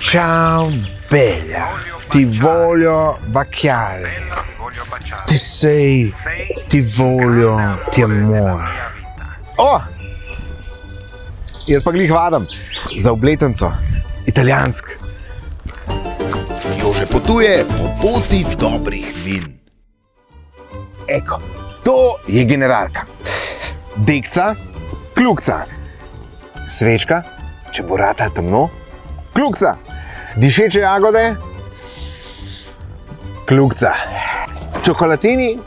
Ciao bella, ti voglio baciare. Ti sei, ti voglio, ti amore. O! Jaz pa glih vadam za obletnico, italijansk. Jože potuje po poti dobrih vin. Eko, to je generalka. Dekca, kljukca, svečka, če bo rata temno, kljukca, dišeče jagode, kljukca, čokolatini,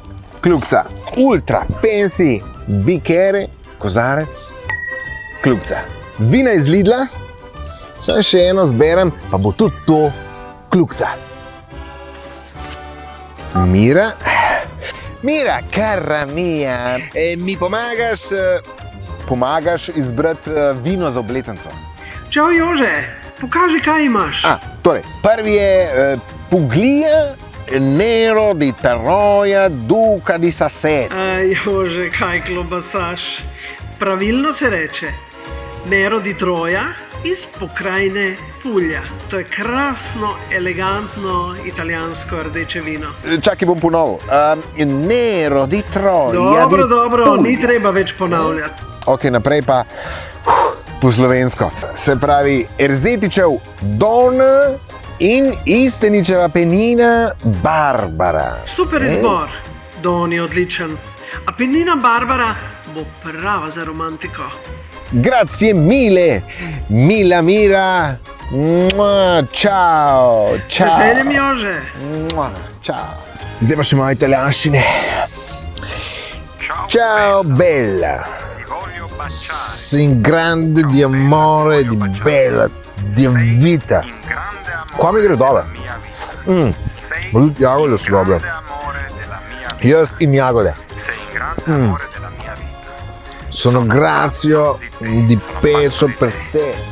kljukca, ultra fancy, bikere, kozarec, kljukca. Vina iz Lidla, sem še eno zberem, pa bo tudi to kljukca. Mira, Mira, cara mia, e, mi pomagaš, eh, pomagaš izbrati eh, vino za obletnico? Čau, Jože, pokaži, kaj imaš. A, torej, prvi je eh, Puglia Nero di Taroja Duca di Sasset. Aj, Jože, kaj klobasaš. Pravilno se reče, Nero di Troja iz pokrajine Puglia. To je krasno, elegantno italijansko rdeče vino. Čakaj, bom ponovil. Um, Nero di Troja. Dobro, di dobro, Puglia. ni treba več ponavljati. Ok, naprej pa po slovensko. Se pravi, Erzetičev Don in Isteničeva penina Barbara. Super E? izbor, Don je odličen. A penina Barbara bo prava za romantiko. Grazie mille, mila mira. Mua, Ciao, ciao. Veseljem, Jože. Mua, Ciao. Zdaj pa še moje italijanščine. Ciao bella, sin grande di amore, di bella, di vita. Qua mi gre dobro. Mm. Ma tudi jagode so dobre. Jaz in jagode. Mm. Sono grazio di peso per te.